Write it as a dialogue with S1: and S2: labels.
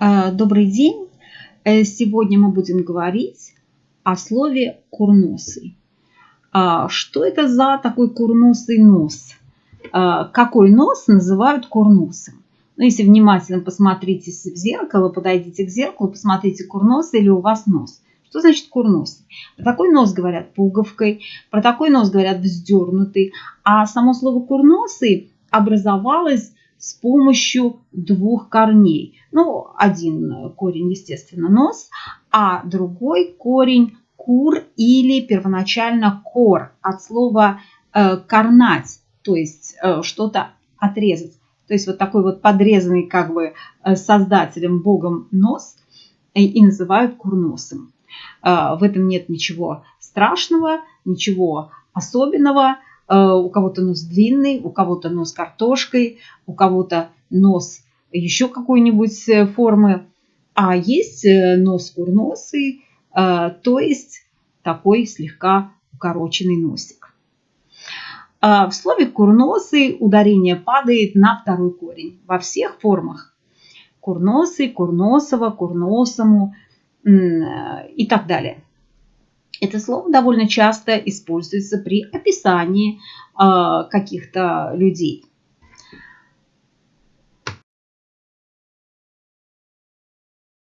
S1: А, добрый день! Э, сегодня мы будем говорить о слове курносый. А, что это за такой курносый нос? А, какой нос называют курносым? Ну, если внимательно посмотрите в зеркало, подойдите к зеркалу, посмотрите, курносый или у вас нос. Что значит курносый? Про такой нос говорят пуговкой, про такой нос говорят вздернутый. А само слово курносый образовалось с помощью двух корней. Ну, один корень, естественно, нос, а другой корень кур или первоначально кор от слова э, корнать, то есть э, что-то отрезать. То есть вот такой вот подрезанный как бы э, создателем, богом нос и, называют курносом. В этом нет ничего страшного, ничего особенного. Э, у кого-то нос длинный, у кого-то нос картошкой, у кого-то нос еще какой-нибудь э, формы. А есть э, нос курносый, то есть такой слегка укороченный носик. В слове курносый ударение падает на второй корень во всех формах. Курносый, курносово, курносому и так далее. Это слово довольно часто используется при описании а, каких-то людей.